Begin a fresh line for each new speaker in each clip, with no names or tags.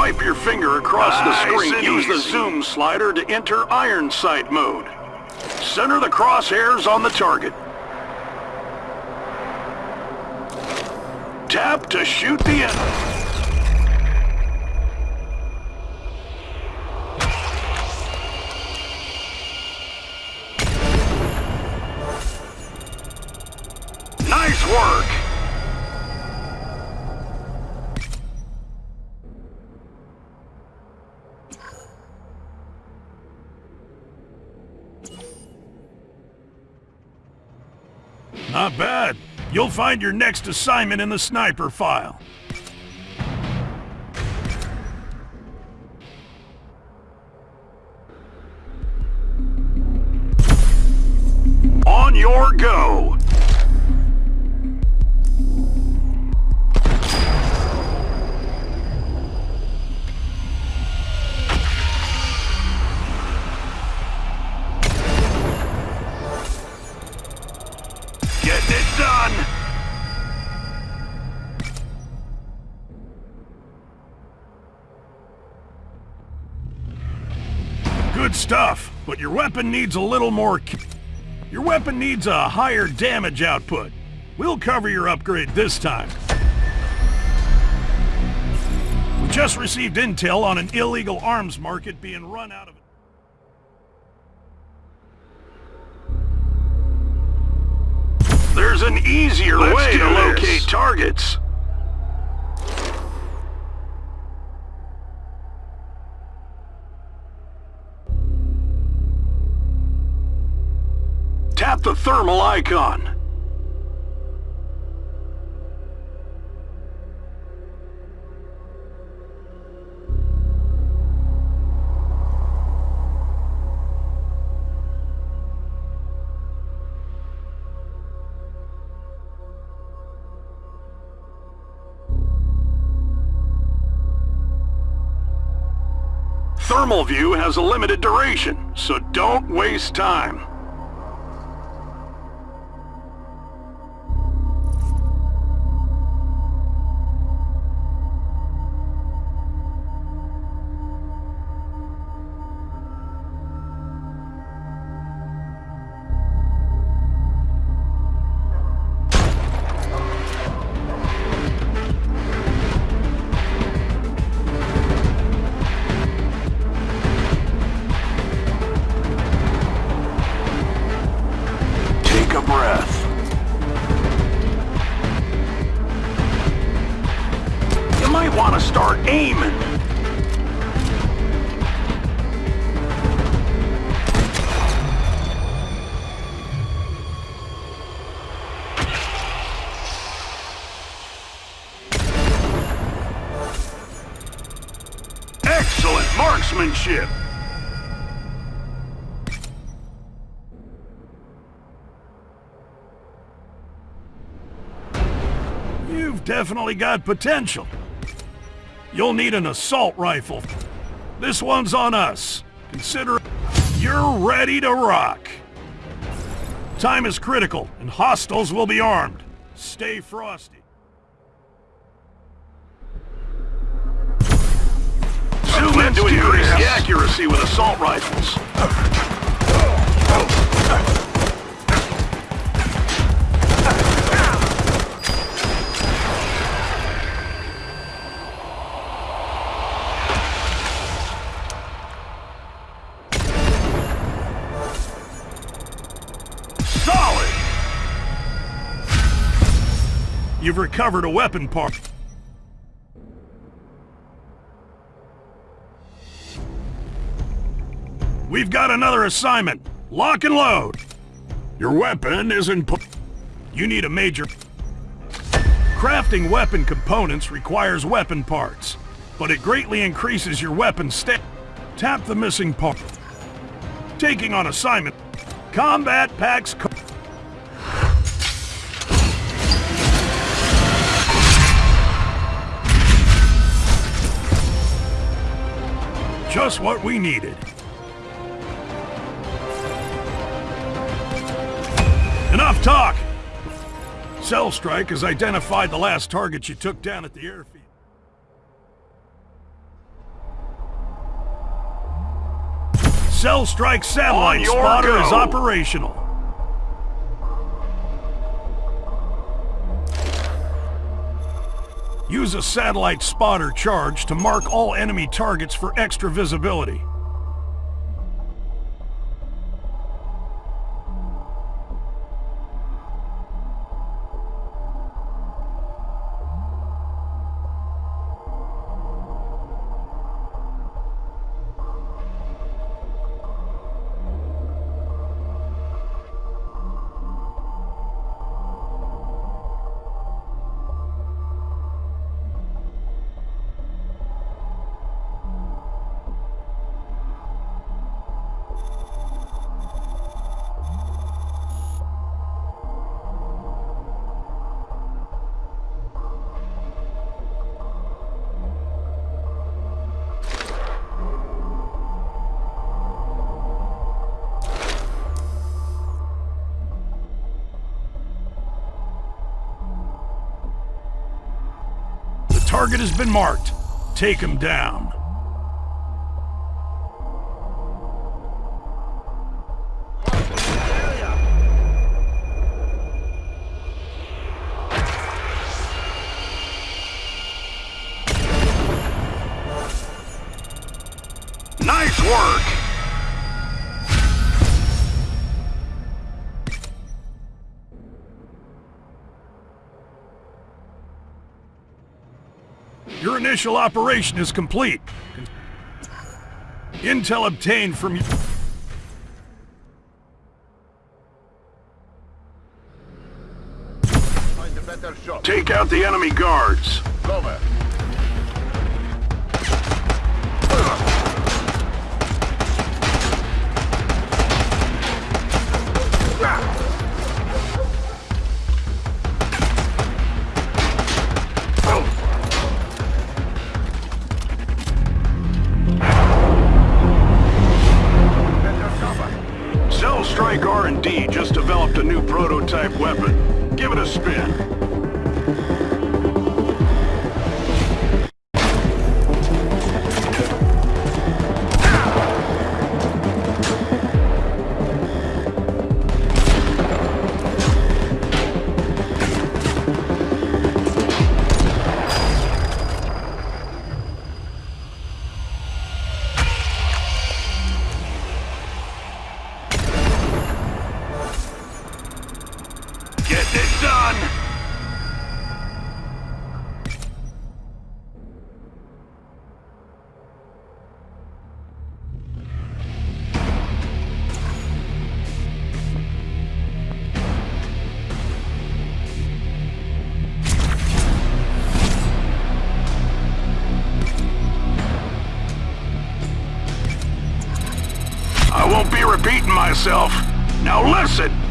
Swipe your finger across the screen.
and
Use the zoom slider to enter iron sight mode. Center the crosshairs on the target. Tap to shoot the enemy. Nice work!
Not bad. You'll find your next assignment in the sniper file. Good stuff, but your weapon needs a little more... Your weapon needs a higher damage output. We'll cover your upgrade this time. We just received intel on an illegal arms market being run out of...
There's an easier
Let's
way to
this.
locate targets. The thermal icon. Thermal view has a limited duration, so don't waste time. Want to start aiming. Excellent marksmanship.
You've definitely got potential. You'll need an assault rifle. This one's on us. Consider you're ready to rock. Time is critical, and hostiles will be armed. Stay frosty.
Zoom in to increase the accuracy with assault rifles.
Recovered a weapon part. We've got another assignment. Lock and load. Your weapon isn't pu- You need a major... Crafting weapon components requires weapon parts, but it greatly increases your weapon stat. Tap the missing part. Taking on assignment. Combat packs... Just what we needed. Enough talk! Cell Strike has identified the last target you took down at the airfield.
Cell Strike satellite spotter is operational. Use a satellite spotter charge to mark all enemy targets for extra visibility. Target has been marked. Take him down.
Nice work!
Initial operation is complete. Intel obtained from you.
Find a better shot.
Take out the enemy guards.
Cover.
R&D just developed a new prototype weapon. Give it a spin. Myself. Now listen!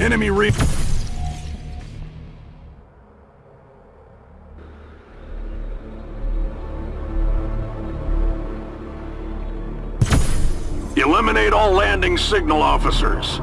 Enemy re...
Eliminate all landing signal officers.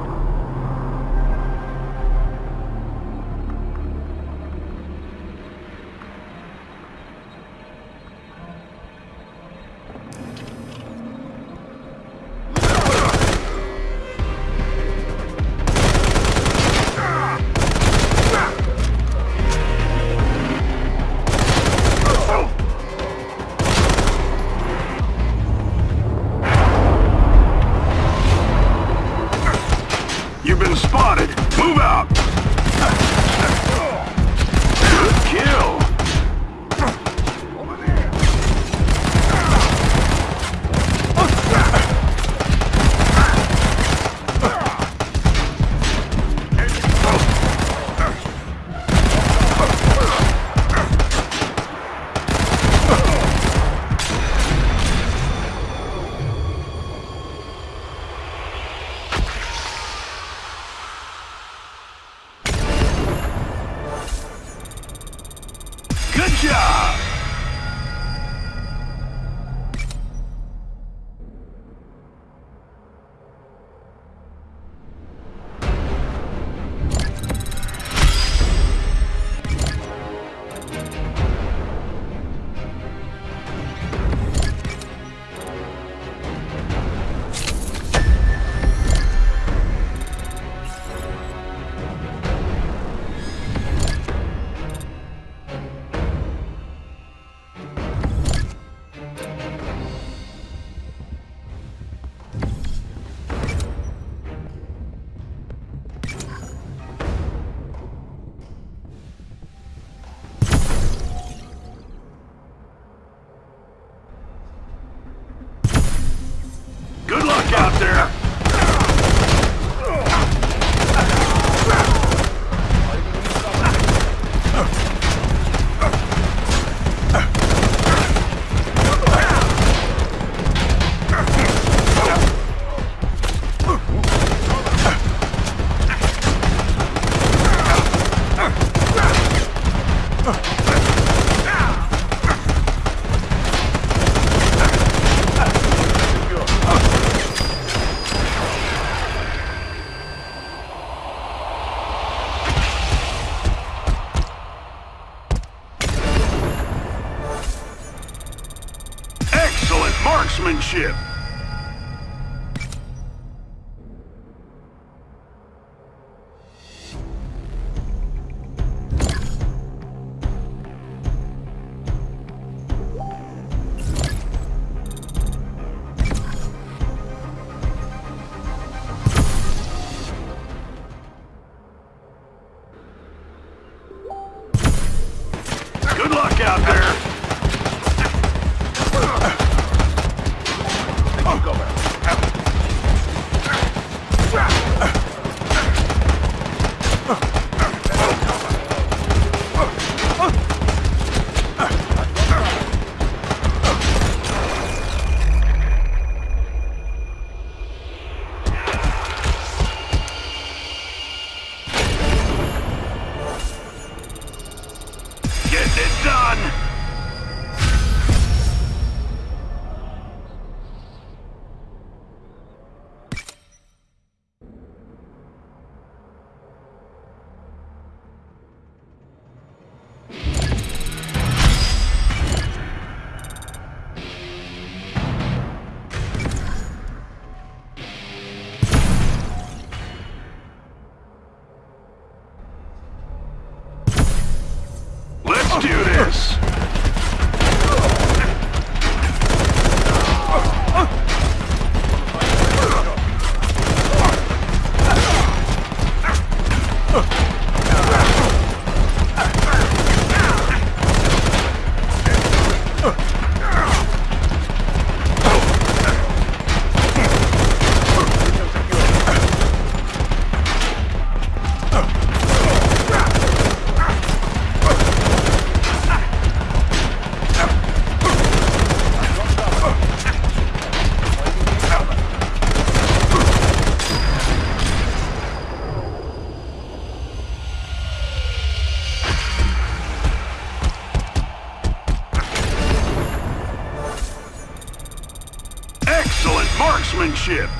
Excellent marksmanship!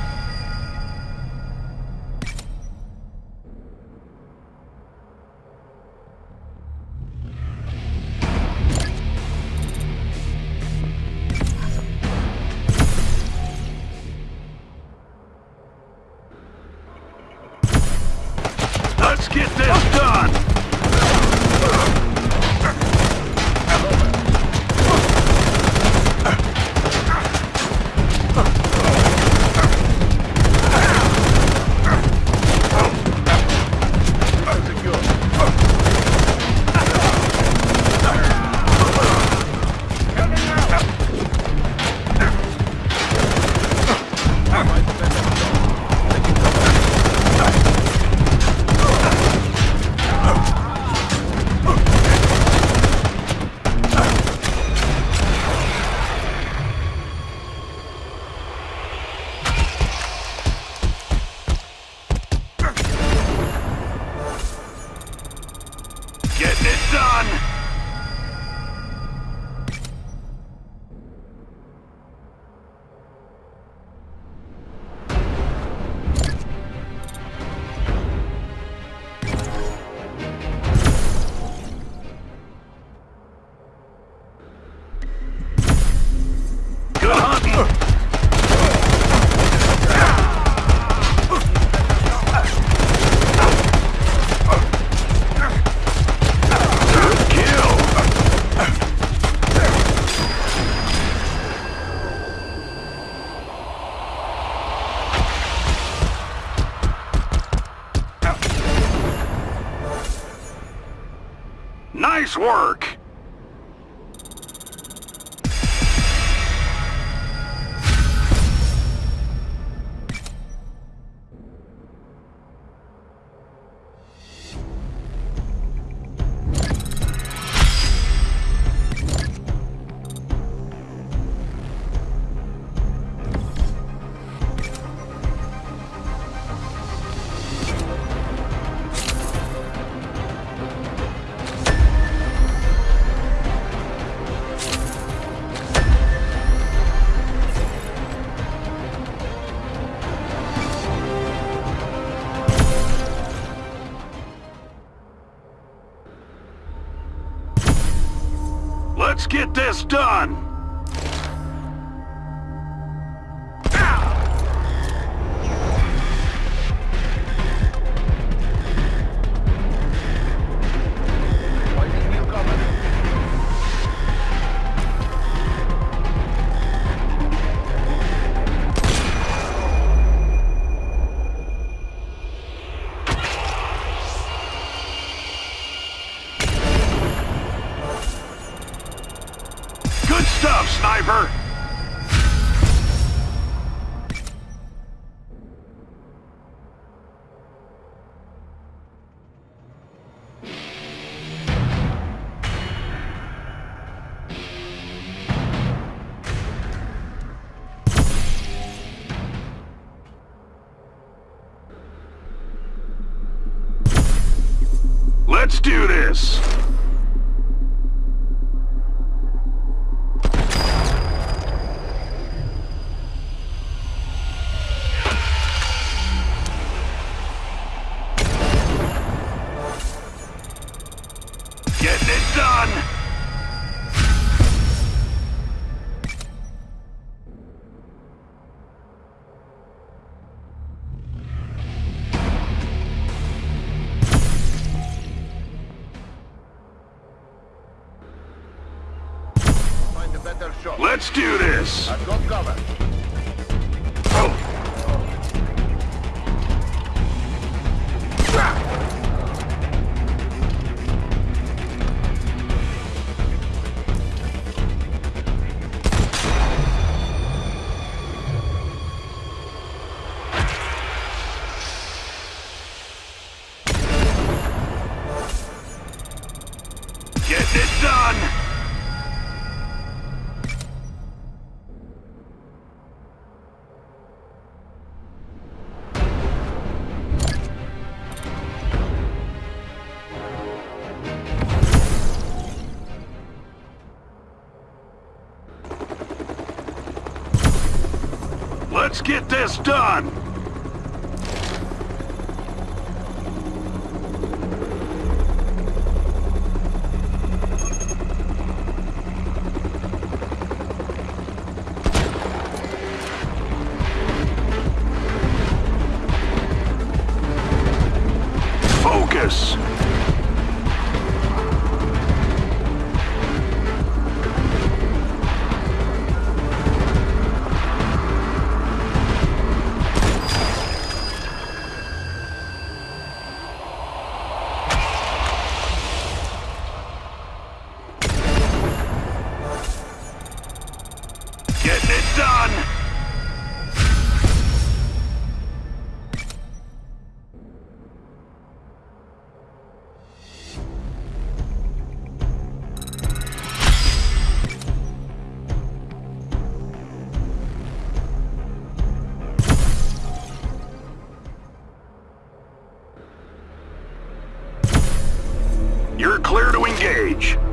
Nice work! Let's get this done! Let's do this! Get this done! Focus! You're clear to engage.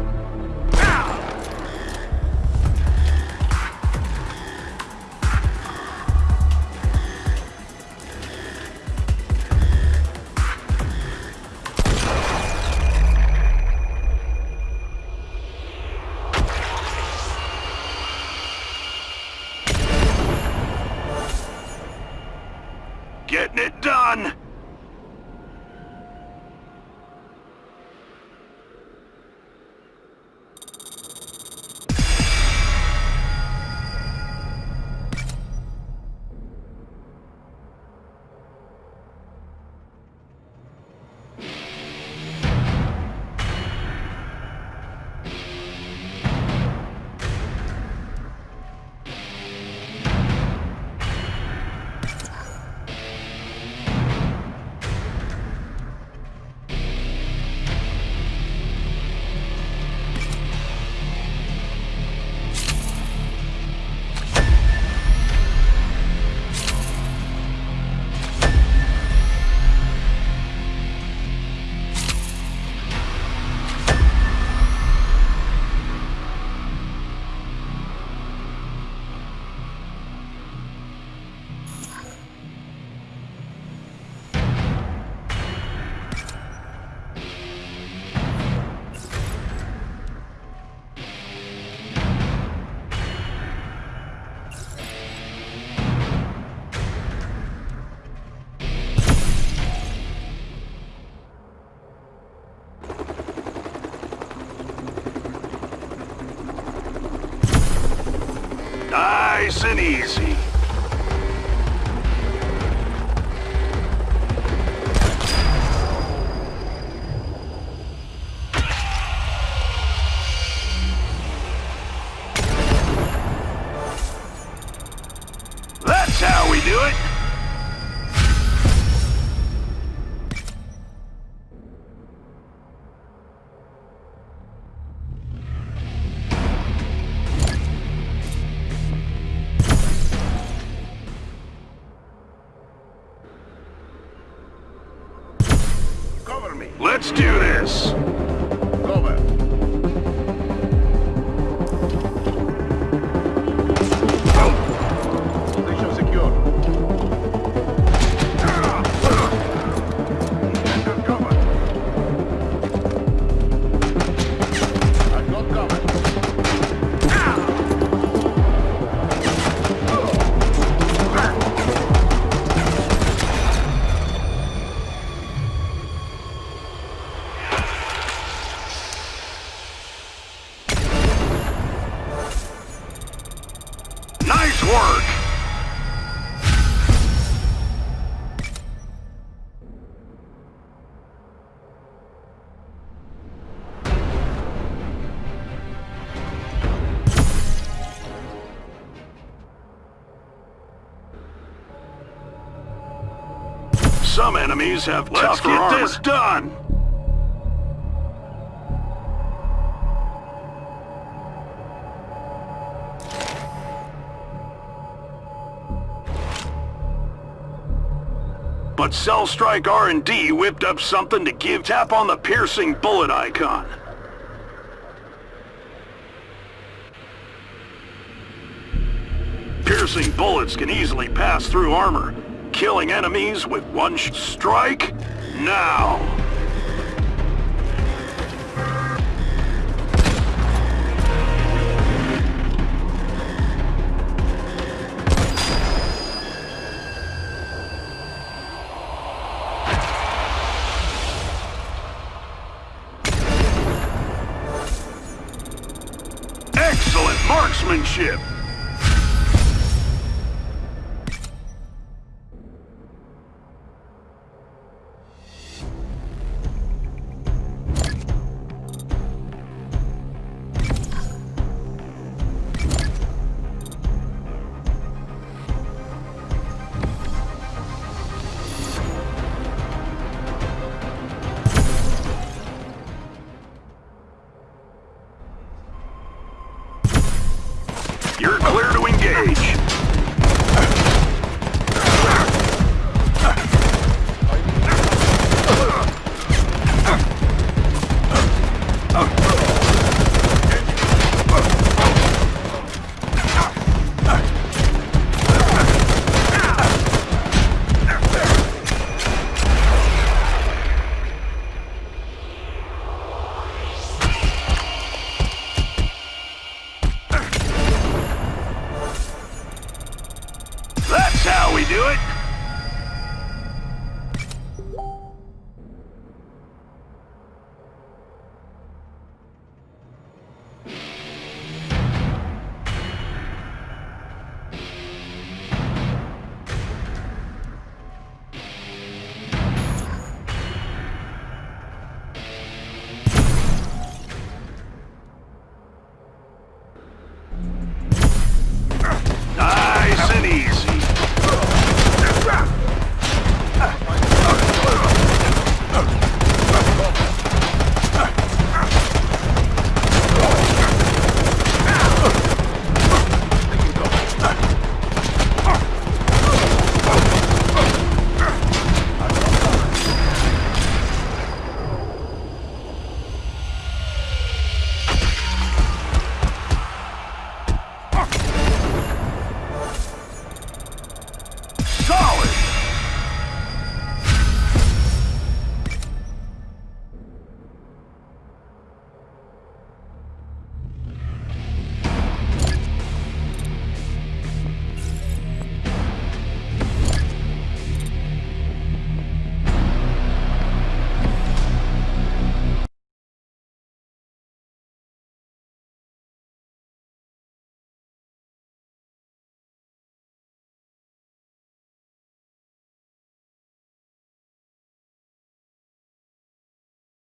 Nice and easy. Have
Let's
tougher
get
armor.
this
done. But Cell Strike R&D whipped up something to give tap on the piercing bullet icon. Piercing bullets can easily pass through armor, killing enemies with one strike now.